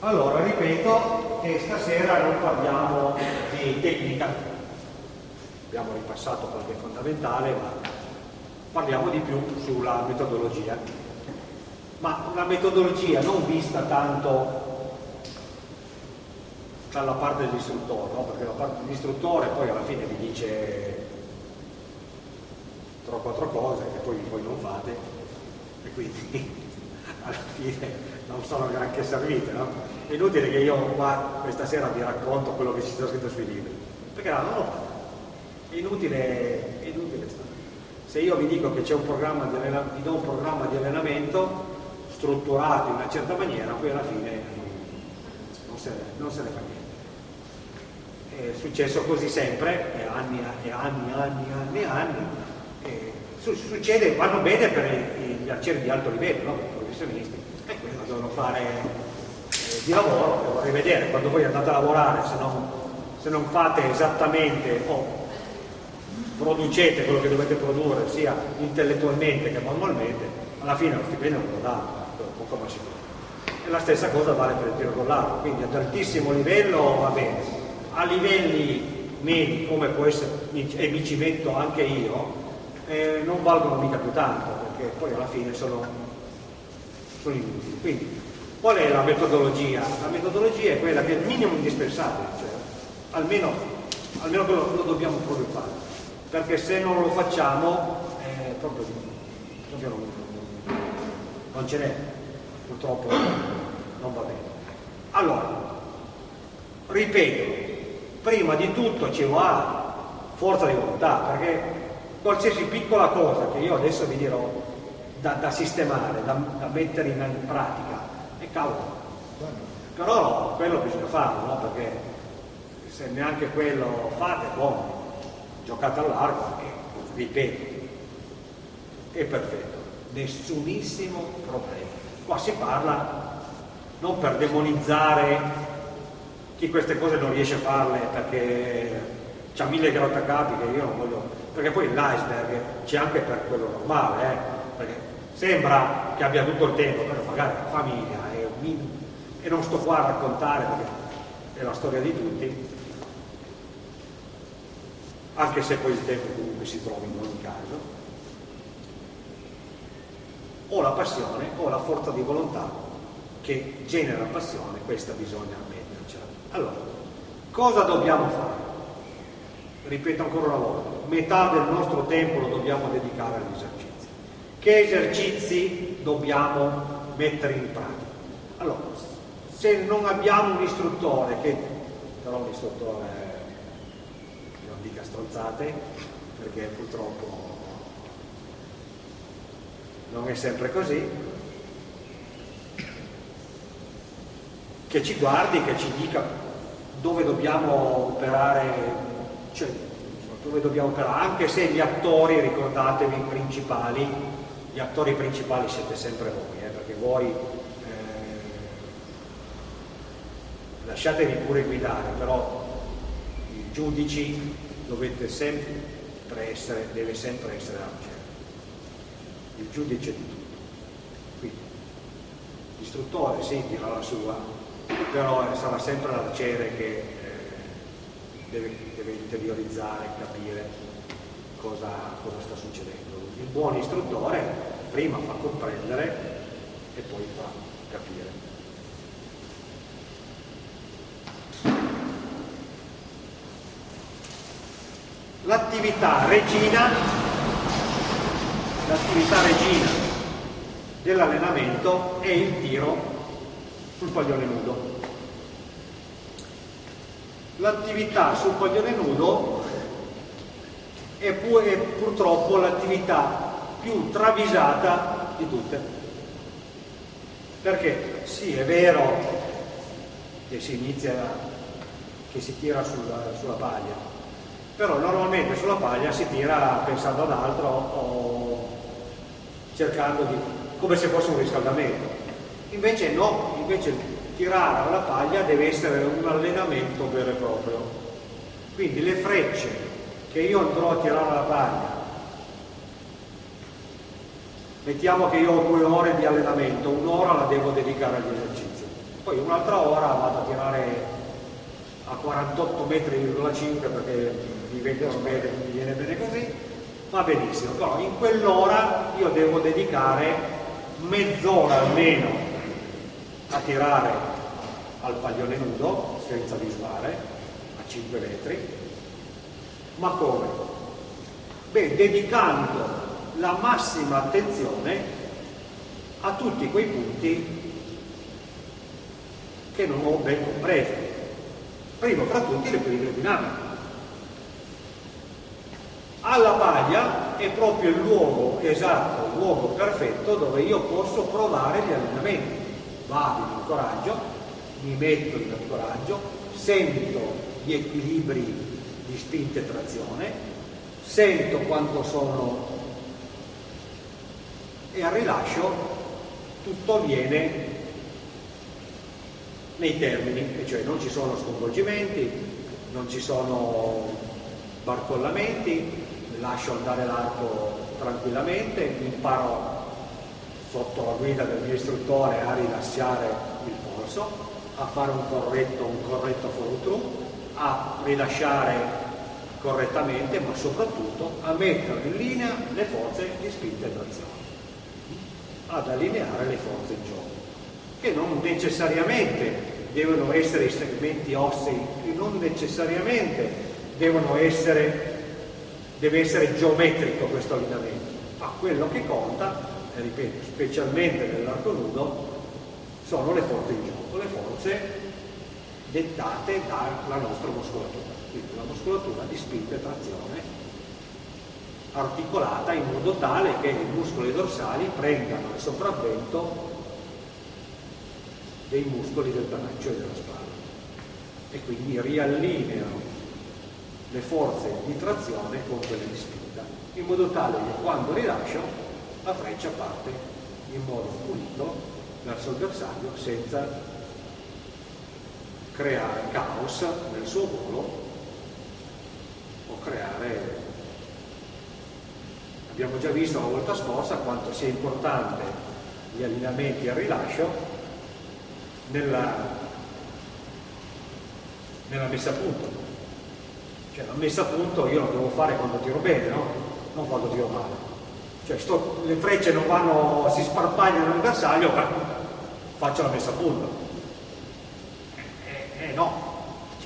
Allora, ripeto che stasera non parliamo di tecnica, abbiamo ripassato qualche fondamentale, ma parliamo di più sulla metodologia. Ma una metodologia non vista tanto dalla parte dell'istruttore, no? perché la parte dell'istruttore poi alla fine vi dice tre o quattro cose che poi voi non fate e quindi alla fine non sono granché servite, no? È inutile che io qua questa sera vi racconto quello che ci sta scritto sui libri, perché no, non lo fate. È inutile, è inutile. Se io vi dico che c'è un programma di allenamento, do un programma di allenamento strutturato in una certa maniera, poi alla fine non se, non se ne fa niente. È successo così sempre, e anni e anni, anni, anni, anni. E succede, vanno bene per gli arcieri di alto livello, no? i professionisti e devono fare eh, di lavoro, devo rivedere, quando voi andate a lavorare, se non, se non fate esattamente o producete quello che dovete produrre sia intellettualmente che manualmente, alla fine lo stipendio non lo dà, poco ma sicuro. E la stessa cosa vale per il tiro con l'arco, quindi ad altissimo livello va bene, a livelli medi come può essere, e mi ci metto anche io, eh, non valgono mica più tanto, perché poi alla fine sono sono inutili. Quindi, qual è la metodologia? La metodologia è quella che è il minimo indispensabile, cioè almeno, almeno quello lo dobbiamo proprio fare, perché se non lo facciamo, eh, proprio, proprio non, ce n'è, purtroppo non va bene. Allora, ripeto, prima di tutto ci va forza di volontà, perché qualsiasi piccola cosa che io adesso vi dirò da, da sistemare, da, da, mettere in, pratica. E cavolo, però quello bisogna farlo, no? perché se neanche quello fate, buono, giocate all'arco e ripeto, è perfetto, nessunissimo problema. Qua si parla non per demonizzare chi queste cose non riesce a farle perché ha mille grattacapi che io non voglio, perché poi l'iceberg c'è anche per quello normale, eh? perché sembra che abbia tutto il tempo, però magari la famiglia e, e non sto qua a raccontare perché è la storia di tutti, anche se poi il tempo comunque si trova in ogni caso, o la passione o la forza di volontà che genera passione, questa bisogna mettercela. Allora, cosa dobbiamo fare? Ripeto ancora una volta, metà del nostro tempo lo dobbiamo dedicare all'esercizio che esercizi dobbiamo mettere in pratica. Allora, se non abbiamo un istruttore, che però un istruttore non dica stronzate, perché purtroppo non è sempre così, che ci guardi, che ci dica dove dobbiamo operare, cioè dove dobbiamo operare, anche se gli attori, ricordatevi, principali, gli attori principali siete sempre voi, eh, perché voi eh, lasciatevi pure guidare, però i giudici dovete sempre essere, deve sempre essere Arciere, il giudice di tutto. Quindi l'istruttore sì dirà la sua, però eh, sarà sempre l'arciere che eh, deve, deve interiorizzare, capire cosa, cosa sta succedendo il buon istruttore prima fa comprendere e poi fa capire. L'attività regina, regina dell'allenamento è il tiro sul paglione nudo. L'attività sul paglione nudo è, pu è purtroppo l'attività più travisata di tutte. Perché sì, è vero che si inizia, che si tira sulla, sulla paglia, però normalmente sulla paglia si tira pensando ad altro o cercando di, come se fosse un riscaldamento. Invece no, invece tirare alla paglia deve essere un allenamento vero e proprio. Quindi le frecce che io andrò a tirare la paglia, mettiamo che io ho due ore di allenamento, un'ora la devo dedicare agli esercizi. poi un'altra ora vado a tirare a 48 metri,5 perché mi vengono bene, mi viene bene così, va benissimo, però in quell'ora io devo dedicare mezz'ora almeno a tirare al paglione nudo senza visuale a 5 metri, ma come? Beh, dedicando la massima attenzione a tutti quei punti che non ho ben compreso. Primo fra tutti l'equilibrio dinamico. Alla paglia è proprio il luogo esatto, il luogo perfetto dove io posso provare gli allenamenti. Vado in ancoraggio, mi metto in ancoraggio, sento gli equilibri di spinta e trazione, sento quanto sono e al rilascio tutto avviene nei termini, cioè non ci sono sconvolgimenti, non ci sono barcollamenti, lascio andare l'arco tranquillamente, imparo sotto la guida del mio istruttore a rilasciare il polso, a fare un corretto, un corretto through, a rilasciare correttamente, ma soprattutto a mettere in linea le forze di spinta e trazione, ad allineare le forze in gioco che non necessariamente devono essere i segmenti ossei, che non necessariamente devono essere, deve essere geometrico questo allineamento, ma quello che conta, ripeto, specialmente nell'arco nudo, sono le forze in gioco, le forze dettate dalla nostra muscolatura, quindi la muscolatura di spinta e trazione articolata in modo tale che i muscoli dorsali prendano il sopravvento dei muscoli del braccio e della spalla e quindi riallineano le forze di trazione con quelle di spinta in modo tale che quando rilascio la freccia parte in modo pulito verso il bersaglio senza creare caos nel suo volo o creare abbiamo già visto la volta scorsa quanto sia importante gli allineamenti al rilascio nella, nella messa a punto. Cioè la messa a punto io la devo fare quando tiro bene, no? Non quando tiro male. Cioè sto, le frecce non vanno, si sparpagliano nel bersaglio, faccio la messa a punto. Eh, eh, eh no,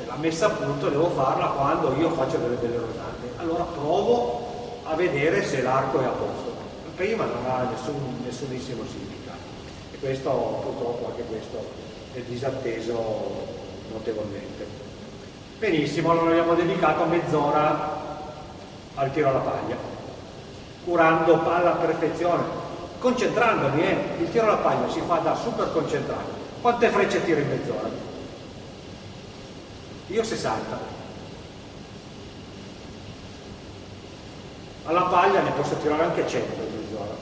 cioè la messa a punto devo farla quando io faccio delle belle rotate. Allora provo a vedere se l'arco è a posto. Prima non ha nessun, nessunissimo significato. E questo purtroppo anche questo è disatteso notevolmente. Benissimo, allora abbiamo dedicato mezz'ora al tiro alla paglia, curando alla perfezione, concentrandomi, eh? il tiro alla paglia si fa da super concentrato. Quante frecce tiro in mezz'ora? Io 60. Alla paglia ne posso tirare anche 100 in mezz'ora,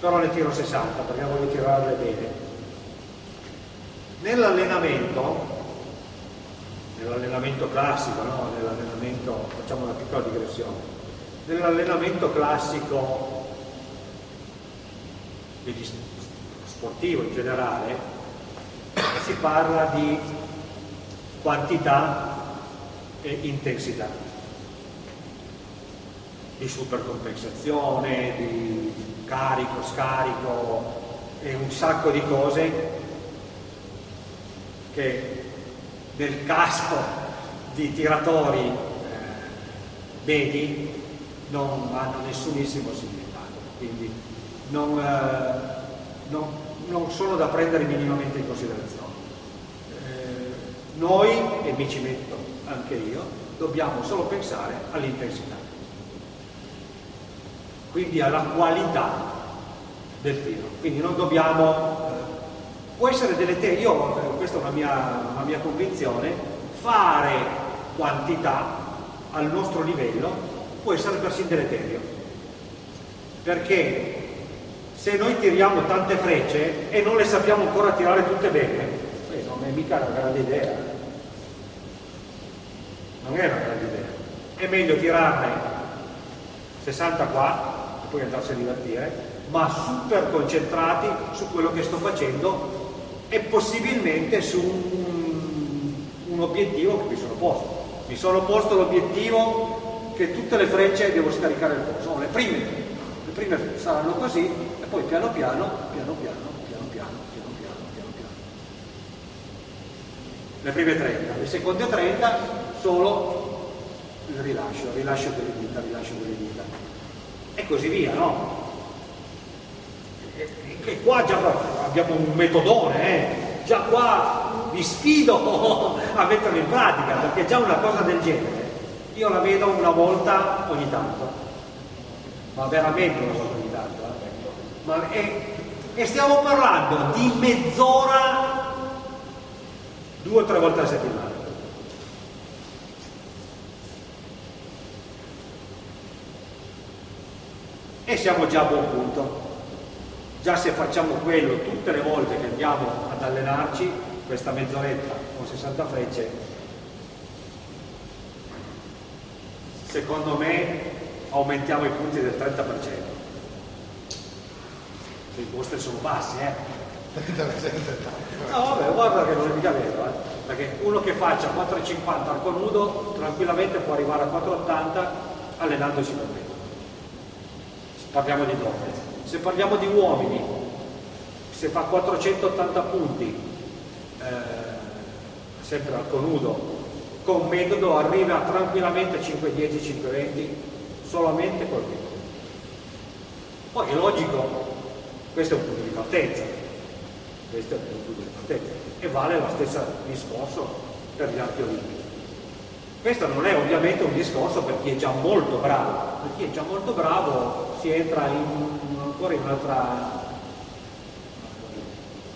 però ne tiro 60 perché voglio tirarle bene Nell'allenamento, nell'allenamento classico, no? nell'allenamento, facciamo una piccola digressione, nell'allenamento classico sportivo in generale si parla di quantità e intensità, di supercompensazione, di carico, scarico e un sacco di cose che nel caso di tiratori eh, medi non hanno nessunissimo significato, quindi non, eh, non, non, sono da prendere minimamente in considerazione. Eh, noi, e mi ci metto anche io, dobbiamo solo pensare all'intensità, quindi alla qualità del tiro, quindi non dobbiamo può essere deleterio, io, eh, questa è una mia, una mia convinzione, fare quantità al nostro livello può essere persino deleterio, perché se noi tiriamo tante frecce e non le sappiamo ancora tirare tutte bene, mica una grande idea, non è una grande idea, è meglio tirarne 60 qua e poi andarsi a divertire, ma super concentrati su quello che sto facendo e possibilmente su un, un obiettivo che mi sono posto. Mi sono posto l'obiettivo che tutte le frecce devo scaricare il polso, le prime, le prime saranno così e poi piano piano, piano piano, piano piano, piano piano. Le prime 30, le seconde 30 solo il rilascio, il rilascio delle dita, il rilascio delle dita. E così via, no? E, qua già abbiamo un metodone, eh? già qua vi sfido a metterlo in pratica, perché già una cosa del genere io la vedo una volta ogni tanto, ma veramente una volta ogni tanto. Eh? Ma, e, e stiamo parlando di mezz'ora due o tre volte a settimana. E siamo già a buon punto. Già se facciamo quello tutte le volte che andiamo ad allenarci, questa mezz'oretta con 60 frecce, secondo me aumentiamo i punti del 30%. I vostri sono bassi, eh? No, vabbè, guarda che non è mica vero, eh? perché uno che faccia 4,50 arco nudo tranquillamente può arrivare a 4,80 allenandosi con me. Parliamo di donne. Se parliamo di uomini, se fa 480 punti, eh, sempre arco nudo, con metodo arriva tranquillamente a 5,10, 5,20 solamente col metodo. Poi è logico, questo è un punto di partenza, questo è un punto di partenza e vale lo stesso discorso per gli archi olimpici. Questo non è ovviamente un discorso per chi è già molto bravo, per chi è già molto bravo si entra in, ancora in un'altra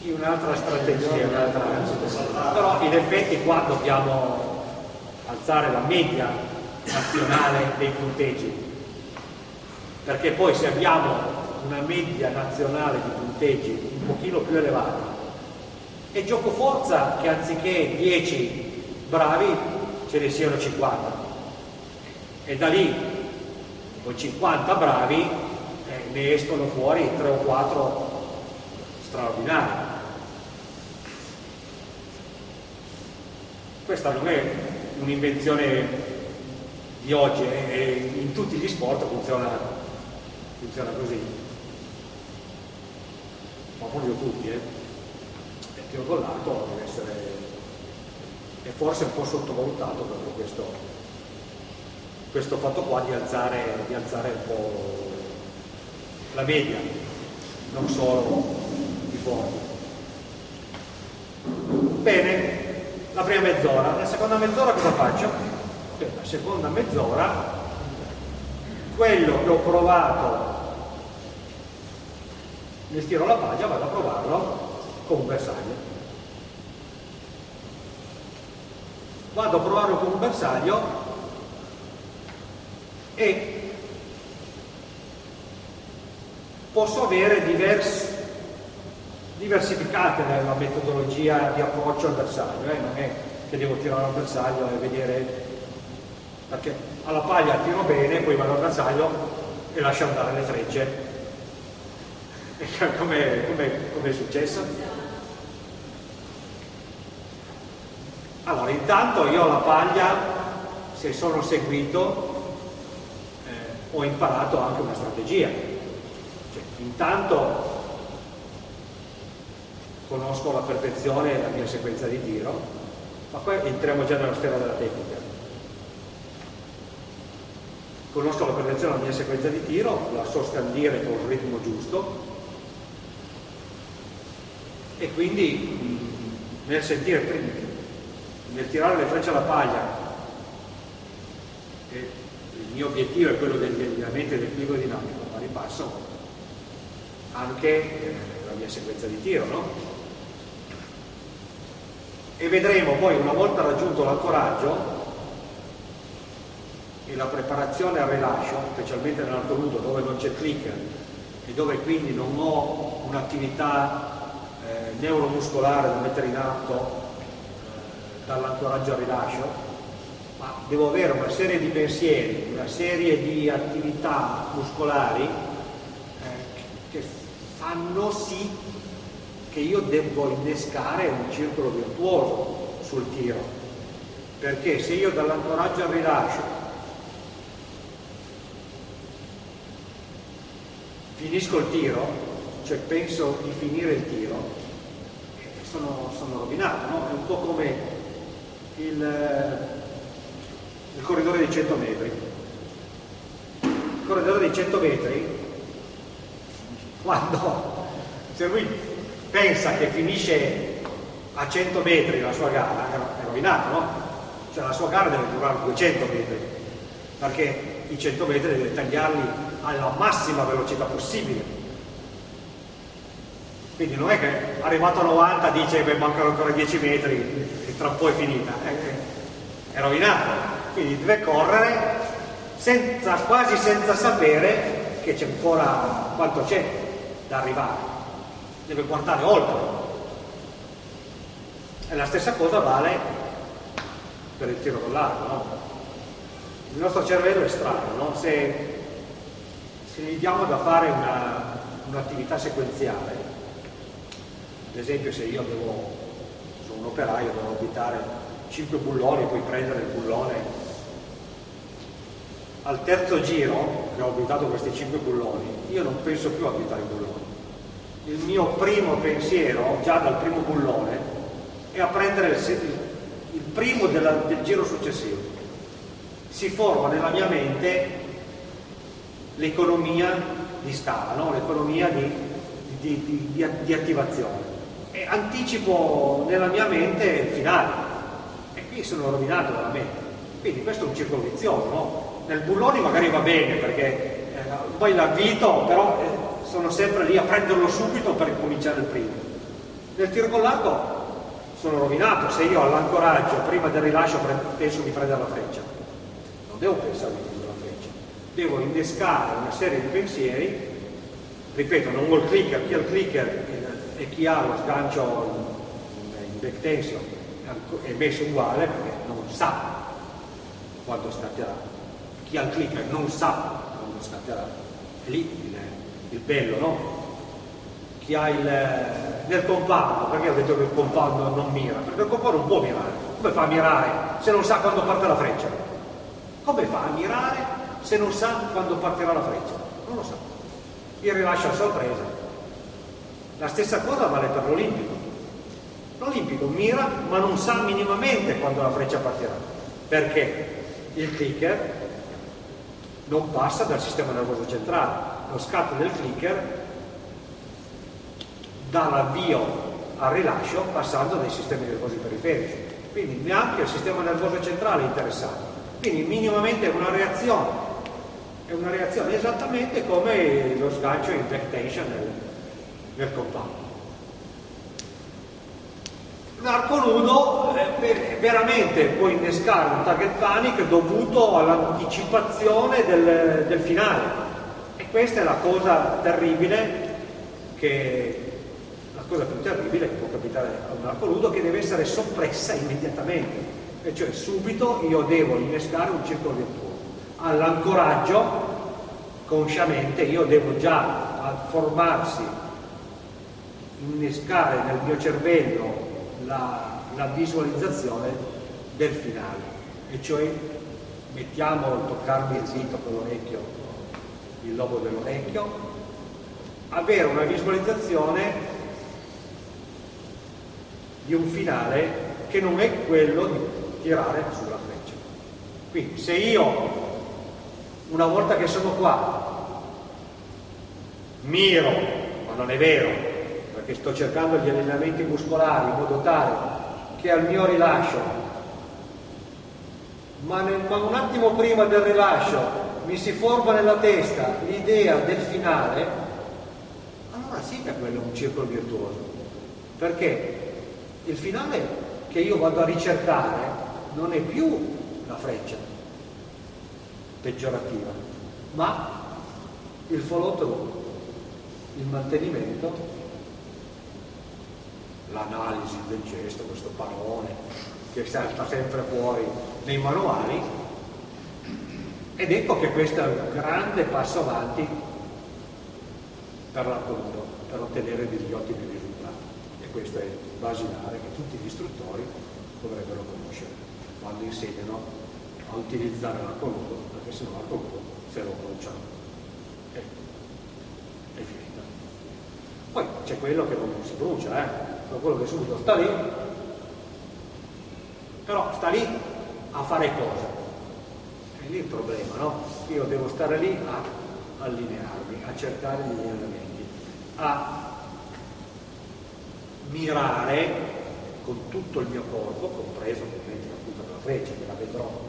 in un'altra strategia, un'altra... però in effetti qua dobbiamo alzare la media nazionale dei punteggi, perché poi se abbiamo una media nazionale di punteggi un pochino più elevata. È gioco forza che anziché 10 bravi ce ne siano 50 e da lì con 50 bravi eh, ne escono fuori 3 o 4 straordinari. Questa non è un'invenzione di oggi e in tutti gli sport funziona, funziona così ma proprio tutti eh. con l'arco deve essere è forse un po' sottovalutato proprio questo, questo fatto qua di alzare, di alzare un po' la media non solo i forti bene la prima mezz'ora. La seconda mezz'ora cosa faccio? La seconda mezz'ora, quello che ho provato nel tiro alla paglia vado a provarlo con un bersaglio. Vado a provarlo con un bersaglio e posso avere diversi diversificate nella metodologia di approccio al bersaglio, eh? non è che devo tirare al bersaglio e vedere, perché alla paglia tiro bene, poi vado al bersaglio e lascio andare le frecce. Come è successo? Allora, intanto io alla paglia, se sono seguito, eh, ho imparato anche una strategia. Cioè, intanto conosco alla perfezione la mia sequenza di tiro, ma poi entriamo già nella sfera della tecnica. Conosco alla perfezione la mia sequenza di tiro, la so scandire con il ritmo giusto e quindi nel sentire, nel tirare le frecce alla paglia, il mio obiettivo è quello dell'allineamento del piego dinamico, ma ripasso anche eh, la mia sequenza di tiro, no? e vedremo poi una volta raggiunto l'ancoraggio e la preparazione al rilascio, specialmente nell'alto nudo dove non c'è click e dove quindi non ho un'attività eh, neuromuscolare da mettere in atto eh, dall'ancoraggio al rilascio, ma devo avere una serie di pensieri, una serie di attività muscolari eh, che fanno sì che io devo innescare un circolo virtuoso sul tiro, perché se io dall'ancoraggio al rilascio finisco il tiro, cioè penso di finire il tiro, sono, sono rovinato, no? È un po' come il, il corridore di 100 metri. Il corridore di 100 metri, quando se lui pensa che finisce a 100 metri la sua gara, è rovinato, no? Cioè la sua gara deve durare 200 metri, perché i 100 metri deve tagliarli alla massima velocità possibile. Quindi non è che arrivato a 90 dice che mancano ancora 10 metri e tra un po' è finita, è, è rovinato. Quindi deve correre senza, quasi senza sapere che c'è ancora quanto c'è da arrivare. Deve guardare oltre. E la stessa cosa vale per il tiro con l'arco, no? Il nostro cervello è strano, no? Se, se gli diamo da fare un'attività un sequenziale, ad esempio se io devo, sono un operaio, devo abitare 5 bulloni, poi prendere il bullone, al terzo giro che ho abitato questi 5 bulloni, io non penso più a abitare i bulloni. Il mio primo pensiero, già dal primo bullone, è a prendere il, il primo della, del giro successivo. Si forma nella mia mente l'economia di scala, no? l'economia di, di, di, di, attivazione. E anticipo nella mia mente il finale. E qui sono rovinato veramente. Quindi questo è un circolo vizioso. No? Nel bullone magari va bene perché eh, poi l'avvito, però eh, sono sempre lì a prenderlo subito per cominciare il primo. Nel tiro con l'arco sono rovinato se io all'ancoraggio prima del rilascio penso di prendere la freccia non devo pensare di prendere la freccia devo innescare una serie di pensieri ripeto non ho il clicker chi ha il clicker e chi ha lo sgancio in, back tension è messo uguale perché non sa quando scatterà chi ha il clicker non sa quando scatterà è lì il, il bello no? chi ha il, nel compound, perché ho detto che il compound non mira? Perché il compound non può mirare. Come fa a mirare se non sa quando parte la freccia? Come fa a mirare se non sa quando partirà la freccia? Non lo sa. Il rilascio a sorpresa. La stessa cosa vale per l'Olimpico. L'Olimpico mira ma non sa minimamente quando la freccia partirà. Perché il clicker non passa dal sistema nervoso centrale. Lo scatto del clicker dall'avvio al rilascio passando dai sistemi nervosi periferici. Quindi neanche il sistema nervoso centrale è interessato. Quindi minimamente è una reazione. È una reazione esattamente come lo sgancio in back tension nel, compound. L'arco nudo eh, veramente può innescare un target panic dovuto all'anticipazione del, del finale. E questa è la cosa terribile che cosa più terribile che può capitare a un arco nudo che deve essere soppressa immediatamente e cioè subito io devo innescare un circolo virtuoso all'ancoraggio consciamente io devo già formarsi innescare nel mio cervello la, la visualizzazione del finale e cioè mettiamo toccarmi il dito con l'orecchio il lobo dell'orecchio avere una visualizzazione di un finale che non è quello di tirare sulla freccia. Quindi se io, una volta che sono qua, miro, ma non è vero, perché sto cercando gli allenamenti muscolari in modo tale che al mio rilascio, ma, nel, ma un attimo prima del rilascio mi si forma nella testa l'idea del finale, allora sì che quello è un circolo virtuoso. Perché? il finale che io vado a ricercare non è più la freccia peggiorativa, ma il follow through, il mantenimento, l'analisi del gesto, questo parole che salta sempre fuori nei manuali ed ecco che questo è un grande passo avanti per l'appunto, per ottenere degli ottimi risultati. questo è basilare che tutti gli istruttori dovrebbero conoscere quando insegnano a utilizzare l'arcolodo, perché se no l'arcolodo se lo bruciano. E, è finita. Poi c'è quello che non si brucia, eh? Quello che subito sta lì, però sta lì a fare cosa? È lì il problema, no? Io devo stare lì a allinearmi, a cercare gli allineamenti, a mirare con tutto il mio corpo, compreso ovviamente la punta della freccia, che la vedrò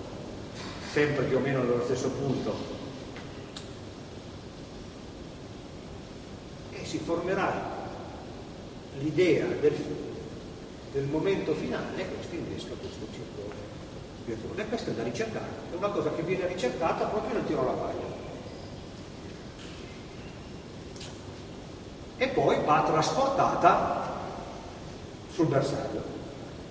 sempre più o meno nello stesso punto, e si formerà l'idea del, del, momento finale questo innesca questo circolo. E questo è da ricercare, è una cosa che viene ricercata proprio nel tiro alla paglia. E poi va trasportata sul bersaglio.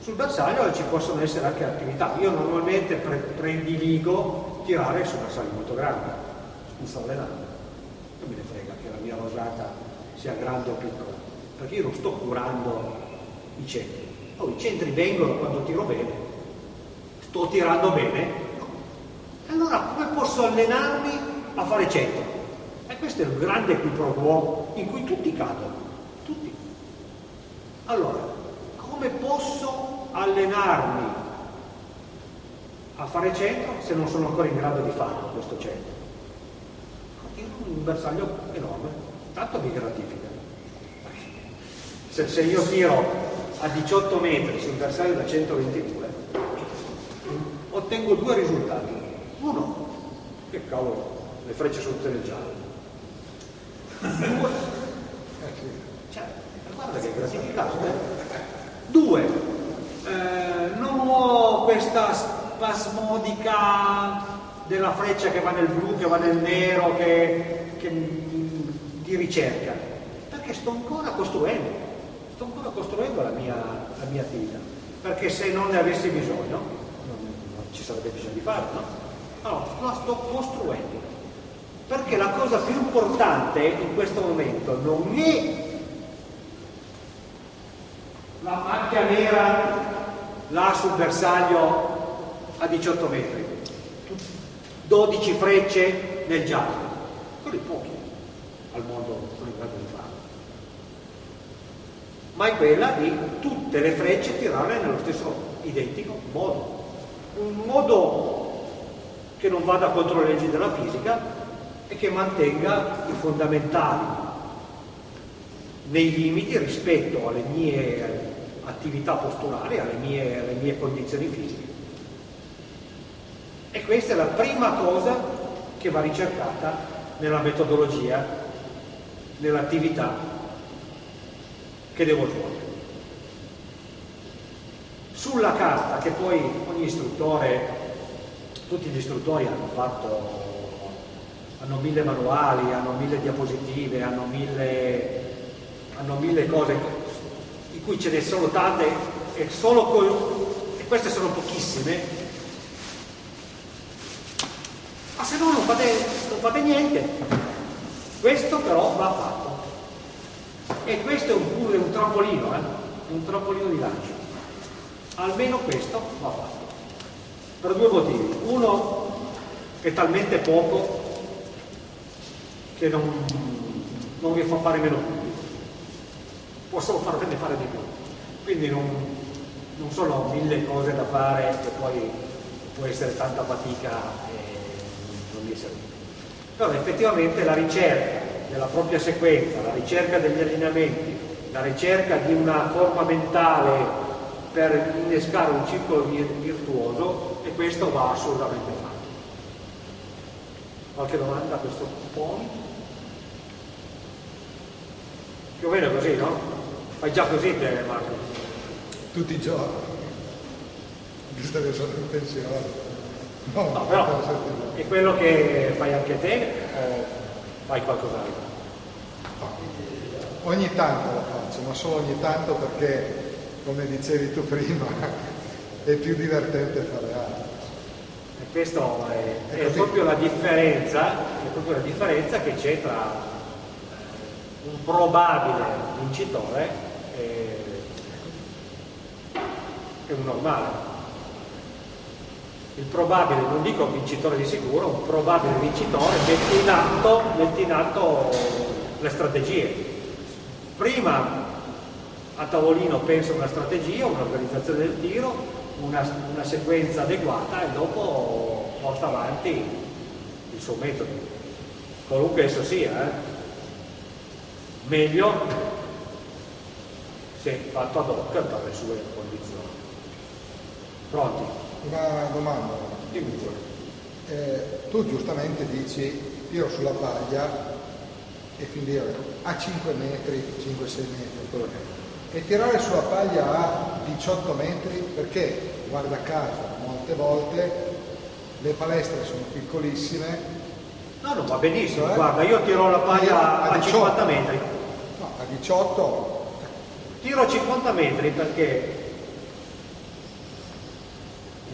Sul bersaglio ci possono essere anche attività. Io normalmente pre prediligo tirare su bersagli molto grandi, mi sto allenando. Non me ne frega che la mia rosata sia grande o piccola, perché io non sto curando i centri. Oh, I centri vengono quando tiro bene, sto tirando bene. Allora come posso allenarmi a fare centro? E questo è il grande qui pro quo in cui tutti cadono. Tutti. Allora, come posso allenarmi a fare centro se non sono ancora in grado di farlo questo centro? Un bersaglio enorme, tanto mi gratifica. Se, se io tiro a 18 metri su un bersaglio da 122, ottengo due risultati. Uno, che cavolo, le frecce sono tutte nel giallo. Due, cioè, guarda che gratificante. Eh? Due, eh, non ho questa spasmodica della freccia che va nel blu, che va nel nero, che, che, di ricerca, perché sto ancora costruendo, sto ancora costruendo la mia, la mia attività, perché se non ne avessi bisogno, non, non ci sarebbe bisogno di farlo, no? Allora, la sto costruendo, perché la cosa più importante in questo momento non è la macchia nera là sul bersaglio a 18 metri, 12 frecce nel giallo, quelli pochi al mondo sono in grado di farlo. Ma è quella di tutte le frecce tirarle nello stesso identico modo. Un modo che non vada contro le leggi della fisica e che mantenga i fondamentali nei limiti rispetto alle mie attività posturali, alle mie, alle mie condizioni fisiche. E questa è la prima cosa che va ricercata nella metodologia, nell'attività che devo svolgere. Sulla carta, che poi ogni istruttore, tutti gli istruttori hanno fatto, hanno mille manuali, hanno mille diapositive, hanno mille, hanno mille cose di cui ce ne sono tante e, con, e queste sono pochissime, ma se no non fate, non fate niente. Questo però va fatto. E questo è un, pure un trampolino, eh? un trampolino di lancio. Almeno questo va fatto. Per due motivi. Uno è talmente poco che non, non vi fa fare meno punti possono farvene fare di più. Quindi non, non sono mille cose da fare e poi può essere tanta fatica e non mi serve. Però effettivamente la ricerca della propria sequenza, la ricerca degli allineamenti, la ricerca di una forma mentale per innescare un circolo virtuoso e questo va assolutamente fatto. Qualche domanda a questo punto? Più o meno così, no? Fai già così te, Marco? Tutti i giorni. Visto che sono in pensione. No, no però è quello che fai anche te o fai qualcos'altro? Ogni tanto lo faccio, ma solo ogni tanto perché, come dicevi tu prima, è più divertente fare altro. E questa è, è, è proprio la differenza, è proprio la differenza che c'è tra un probabile vincitore e è un normale. Il probabile, non dico vincitore di sicuro, un probabile vincitore mette in atto, mette in atto le strategie. Prima a tavolino pensa una strategia, un'organizzazione del tiro, una, una sequenza adeguata e dopo porta avanti il suo metodo, qualunque esso sia. Eh? Meglio se fatto ad hoc per le sue condizioni. Pronti? Una domanda. Dimmi pure. Eh, tu giustamente dici tiro sulla paglia e fin dire a 5 metri, 5-6 metri. E tirare sulla paglia a 18 metri perché, guarda caso, molte volte le palestre sono piccolissime. No, no, va benissimo, Cioè? guarda, io tiro la paglia A a 18. 50 metri. No, a 18 Tiro a 50 metri perché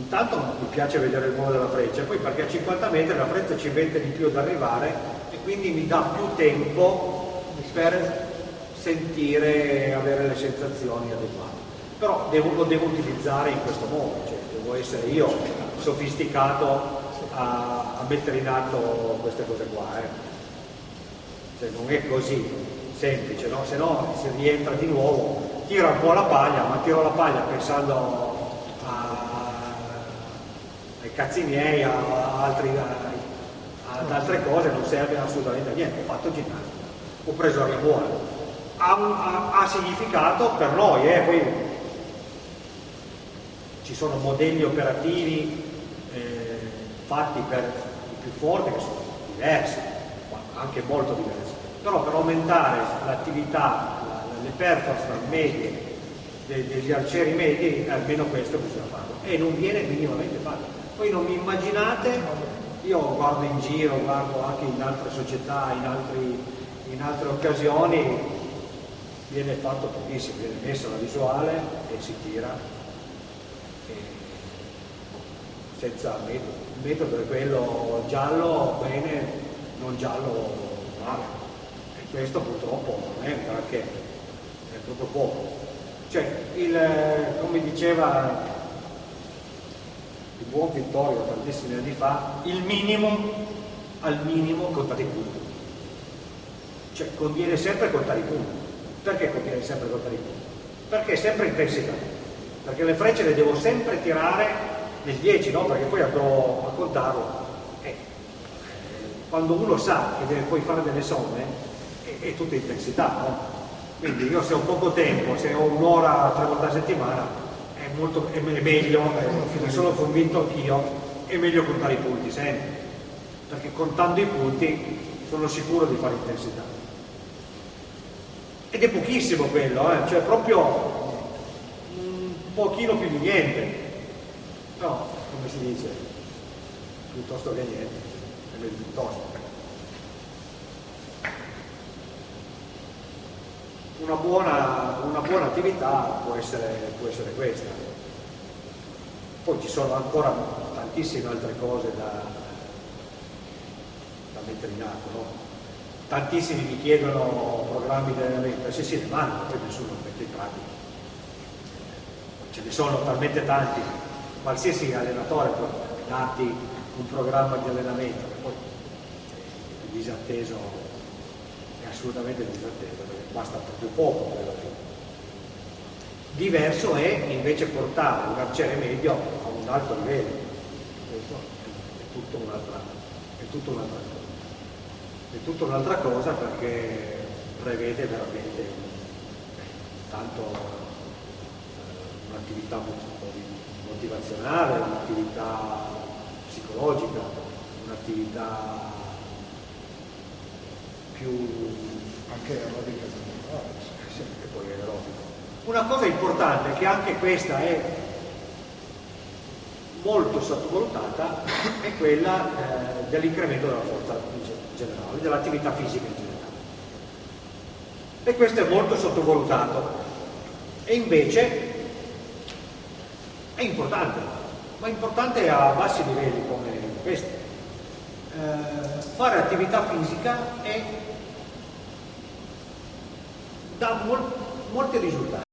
intanto mi piace vedere il volo della freccia, poi perché a 50 metri la freccia ci mette di più ad arrivare e quindi mi dà più tempo per sentire, avere le sensazioni adeguate. Però devo- lo devo utilizzare in questo modo, cioè devo essere io sofisticato a, a mettere in atto queste cose qua. eh. Cioè, non è così semplice, no? se no si rientra di nuovo, tiro un po' la paglia, ma tiro la paglia pensando ai cazzi miei, a, a altri- a- ad altre cose, non serve assolutamente a niente, ho fatto ginnastica, ho preso aria buona. Ha, ha- ha significato per noi, eh, poi ci sono modelli operativi eh, fatti per i più forti che sono diversi, anche molto diversi. Però per aumentare l'attività, la- le performance medie de- degli arcieri medi, almeno questo bisogna farlo. E non viene minimamente fatto. Poi non mi immaginate, io guardo in giro, guardo anche in altre società, in, altri- in altre occasioni, viene fatto pochissimo, viene messa la visuale e si tira e senza metodo. Il metodo è quello giallo bene, non giallo male. E questo purtroppo non è granché, è proprio poco. Cioè, il, come diceva il buon Vittorio tantissimi anni fa, il minimo al minimo contare i punti. Cioè conviene sempre contare i punti. Perché conviene sempre contare i punti? Perché è sempre intensità. Perché le frecce le devo sempre tirare nel 10, no? Perché poi andrò a contarlo. Eh, quando uno sa che deve poi fare delle somme, è, è tutta intensità, no? Quindi io se ho poco tempo, se ho un'ora tre volte a settimana, molto, è me- è meglio, eh, ne sono convinto anch'io, è meglio contare i punti sempre. Perché contando i punti sono sicuro di fare intensità. Ed è pochissimo quello, eh, cioè proprio un pochino più di niente. No, come si dice, piuttosto che niente, è meglio piuttosto. Una buona, una buona attività può essere, può essere questa. Poi ci sono ancora tantissime altre cose da, da mettere in atto, no? Tantissimi mi chiedono programmi di allenamento, sì sì, ne vanno, poi nessuno mette in pratica. Ce ne sono talmente tanti, qualsiasi allenatore può darti un programma di allenamento, che poi è disatteso, è assolutamente disatteso, basta proprio poco per la fine. Diverso è invece portare un arciere medio a un alto livello. Questo è tutto un'altra, un'altra cosa. È tutta un'altra cosa perché prevede veramente tanto eh, un'attività mo- motivazionale, un'attività psicologica, un'attività più anche aerobica Una cosa importante, che anche questa è molto sottovalutata, è quella eh, dell'incremento della forza in ge- generale, dell'attività fisica in generale. E questo è molto sottovalutato. E invece è importante, ma importante a bassi livelli come questi. Eh, fare attività fisica è dà mol- molti risultati.